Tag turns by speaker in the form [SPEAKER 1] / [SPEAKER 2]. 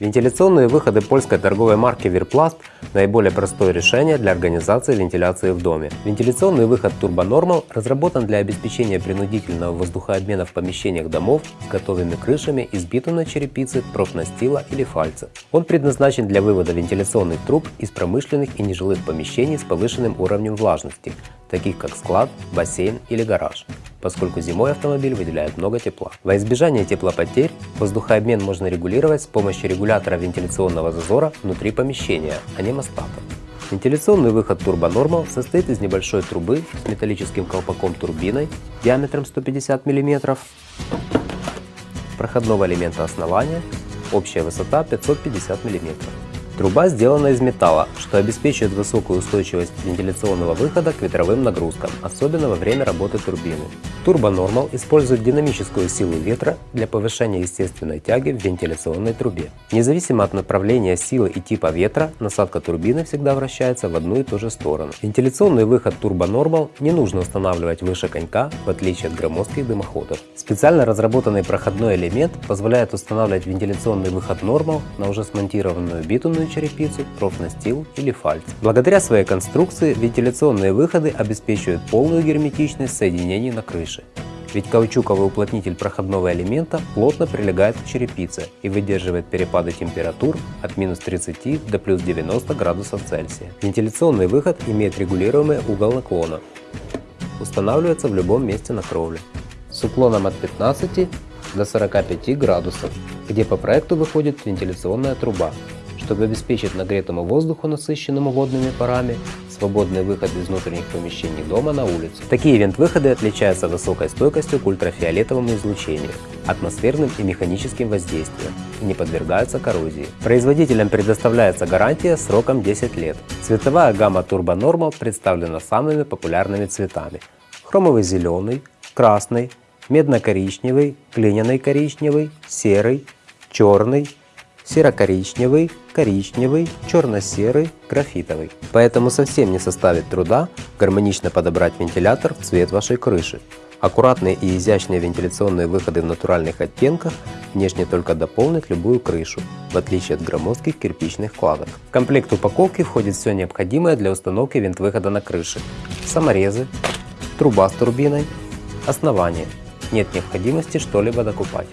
[SPEAKER 1] Вентиляционные выходы польской торговой марки Virplast – наиболее простое решение для организации вентиляции в доме. Вентиляционный выход Turbo Normal разработан для обеспечения принудительного воздухообмена в помещениях домов с готовыми крышами из битумной черепицы, профнастила или фальца. Он предназначен для вывода вентиляционных труб из промышленных и нежилых помещений с повышенным уровнем влажности, таких как склад, бассейн или гараж поскольку зимой автомобиль выделяет много тепла. Во избежание теплопотерь воздухообмен можно регулировать с помощью регулятора вентиляционного зазора внутри помещения, а не мостата. Вентиляционный выход Normal состоит из небольшой трубы с металлическим колпаком турбиной диаметром 150 мм, проходного элемента основания, общая высота 550 мм. Труба сделана из металла, что обеспечивает высокую устойчивость вентиляционного выхода к ветровым нагрузкам, особенно во время работы турбины. Normal использует динамическую силу ветра для повышения естественной тяги в вентиляционной трубе. Независимо от направления силы и типа ветра, насадка турбины всегда вращается в одну и ту же сторону. Вентиляционный выход Normal не нужно устанавливать выше конька, в отличие от громоздких дымоходов. Специально разработанный проходной элемент позволяет устанавливать вентиляционный выход Normal на уже смонтированную битумную черепицу, профнастил или фальц. Благодаря своей конструкции вентиляционные выходы обеспечивают полную герметичность соединений на крыше. Ведь каучуковый уплотнитель проходного элемента плотно прилегает к черепице и выдерживает перепады температур от минус 30 до плюс 90 градусов Цельсия. Вентиляционный выход имеет регулируемый угол наклона. Устанавливается в любом месте на кровле. С уклоном от 15 до 45 градусов, где по проекту выходит вентиляционная труба, чтобы обеспечить нагретому воздуху, насыщенному водными парами, свободный выход из внутренних помещений дома на улицу. Такие вент-выходы отличаются высокой стойкостью к ультрафиолетовому излучению, атмосферным и механическим воздействием и не подвергаются коррозии. Производителям предоставляется гарантия сроком 10 лет. Цветовая гамма Turbo Normal представлена самыми популярными цветами. Хромовый зеленый, красный, медно-коричневый, глиняный коричневый, серый, черный, серо-коричневый, коричневый, черно-серый, графитовый. Поэтому совсем не составит труда гармонично подобрать вентилятор в цвет вашей крыши. Аккуратные и изящные вентиляционные выходы в натуральных оттенках внешне только дополнят любую крышу, в отличие от громоздких кирпичных кладок. В комплект упаковки входит все необходимое для установки вент-выхода на крыше. Саморезы, труба с турбиной, основание. Нет необходимости что-либо докупать.